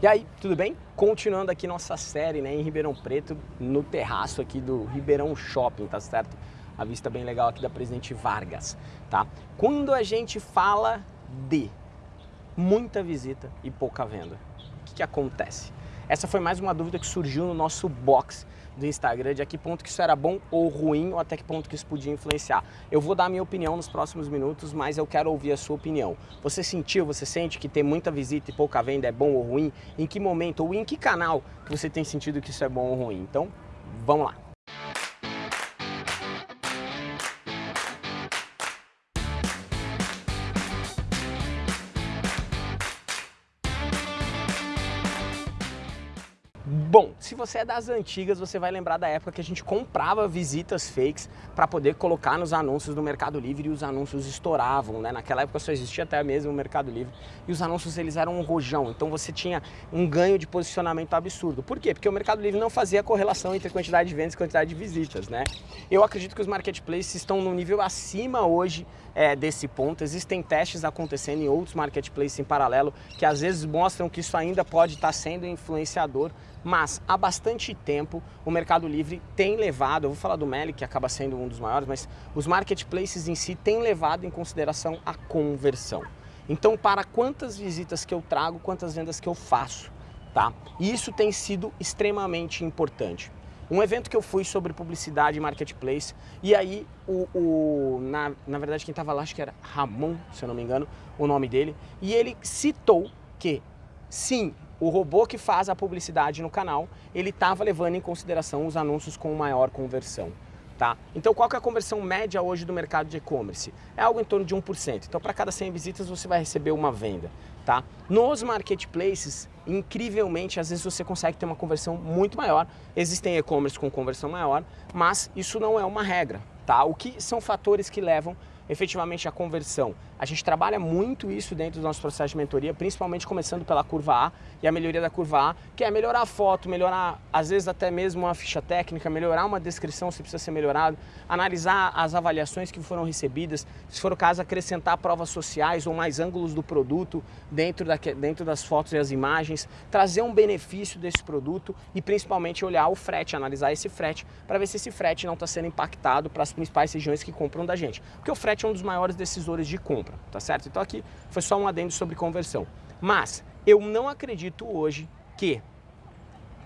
E aí, tudo bem? Continuando aqui nossa série né, em Ribeirão Preto, no terraço aqui do Ribeirão Shopping, tá certo? A vista bem legal aqui da Presidente Vargas, tá? Quando a gente fala de muita visita e pouca venda, o que, que acontece? Essa foi mais uma dúvida que surgiu no nosso box do Instagram de a que ponto que isso era bom ou ruim ou até que ponto que isso podia influenciar. Eu vou dar a minha opinião nos próximos minutos, mas eu quero ouvir a sua opinião. Você sentiu, você sente que ter muita visita e pouca venda é bom ou ruim? Em que momento ou em que canal que você tem sentido que isso é bom ou ruim? Então, vamos lá. Bom, se você é das antigas, você vai lembrar da época que a gente comprava visitas fakes para poder colocar nos anúncios do Mercado Livre e os anúncios estouravam, né? Naquela época só existia até mesmo o Mercado Livre e os anúncios eles eram um rojão, então você tinha um ganho de posicionamento absurdo. Por quê? Porque o Mercado Livre não fazia correlação entre quantidade de vendas e quantidade de visitas, né? Eu acredito que os marketplaces estão no nível acima hoje é, desse ponto. Existem testes acontecendo em outros marketplaces em paralelo que às vezes mostram que isso ainda pode estar sendo influenciador mas há bastante tempo o Mercado Livre tem levado, eu vou falar do Meli, que acaba sendo um dos maiores, mas os marketplaces em si têm levado em consideração a conversão. Então, para quantas visitas que eu trago, quantas vendas que eu faço, tá? E isso tem sido extremamente importante. Um evento que eu fui sobre publicidade e marketplace, e aí, o, o na, na verdade, quem estava lá, acho que era Ramon, se eu não me engano, o nome dele, e ele citou que, sim, o robô que faz a publicidade no canal, ele estava levando em consideração os anúncios com maior conversão. Tá? Então qual que é a conversão média hoje do mercado de e-commerce? É algo em torno de 1%. Então para cada 100 visitas você vai receber uma venda. Tá? Nos marketplaces, incrivelmente, às vezes você consegue ter uma conversão muito maior. Existem e-commerce com conversão maior, mas isso não é uma regra. Tá? O que são fatores que levam efetivamente a conversão. A gente trabalha muito isso dentro do nosso processo de mentoria, principalmente começando pela curva A e a melhoria da curva A, que é melhorar a foto, melhorar às vezes até mesmo uma ficha técnica, melhorar uma descrição se precisa ser melhorado, analisar as avaliações que foram recebidas, se for o caso acrescentar provas sociais ou mais ângulos do produto dentro, da, dentro das fotos e as imagens, trazer um benefício desse produto e principalmente olhar o frete, analisar esse frete para ver se esse frete não está sendo impactado para as principais regiões que compram da gente. Porque o frete é um dos maiores decisores de compra, tá certo? Então aqui foi só um adendo sobre conversão. Mas eu não acredito hoje que,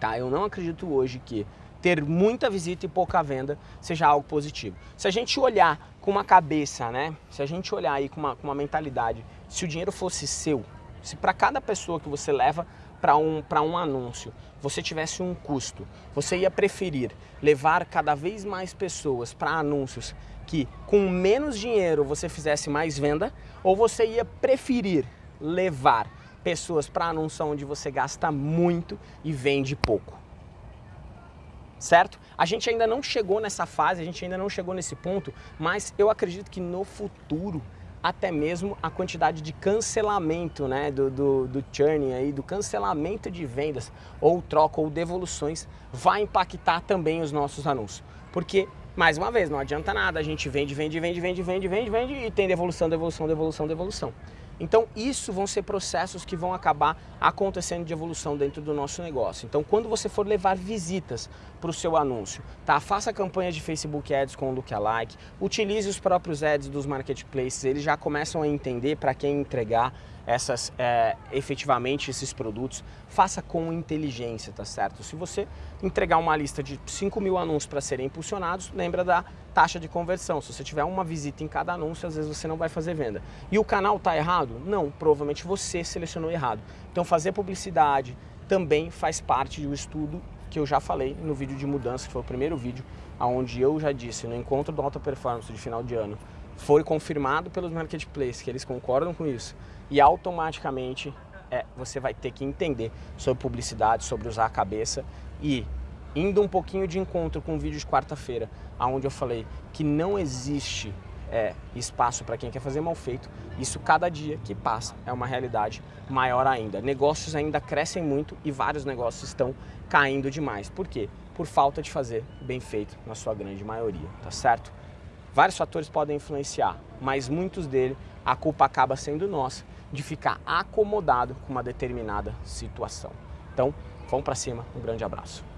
tá? Eu não acredito hoje que ter muita visita e pouca venda seja algo positivo. Se a gente olhar com uma cabeça, né? Se a gente olhar aí com uma, com uma mentalidade, se o dinheiro fosse seu, se para cada pessoa que você leva para um, um anúncio você tivesse um custo, você ia preferir levar cada vez mais pessoas para anúncios que com menos dinheiro você fizesse mais venda ou você ia preferir levar pessoas para anúncio onde você gasta muito e vende pouco? Certo? A gente ainda não chegou nessa fase, a gente ainda não chegou nesse ponto, mas eu acredito que no futuro até mesmo a quantidade de cancelamento né, do, do, do churning, aí, do cancelamento de vendas ou troca ou devoluções vai impactar também os nossos anúncios. Porque, mais uma vez, não adianta nada, a gente vende, vende, vende, vende, vende, vende, vende e tem devolução, devolução, devolução, devolução. Então, isso vão ser processos que vão acabar acontecendo de evolução dentro do nosso negócio. Então, quando você for levar visitas para o seu anúncio, tá? faça campanhas de Facebook Ads com o Lookalike, utilize os próprios ads dos marketplaces, eles já começam a entender para quem entregar, essas, é, efetivamente esses produtos, faça com inteligência, tá certo? Se você entregar uma lista de 5 mil anúncios para serem impulsionados, lembra da taxa de conversão. Se você tiver uma visita em cada anúncio, às vezes você não vai fazer venda. E o canal está errado? Não, provavelmente você selecionou errado. Então fazer publicidade também faz parte do estudo que eu já falei no vídeo de mudança, que foi o primeiro vídeo, onde eu já disse, no encontro do Alta Performance de final de ano, foi confirmado pelos marketplaces que eles concordam com isso e automaticamente é, você vai ter que entender sobre publicidade, sobre usar a cabeça e indo um pouquinho de encontro com o vídeo de quarta-feira, onde eu falei que não existe é, espaço para quem quer fazer mal feito, isso cada dia que passa é uma realidade maior ainda. Negócios ainda crescem muito e vários negócios estão caindo demais. Por quê? Por falta de fazer bem feito na sua grande maioria, tá certo? Vários fatores podem influenciar, mas muitos deles a culpa acaba sendo nossa de ficar acomodado com uma determinada situação. Então, vamos para cima, um grande abraço.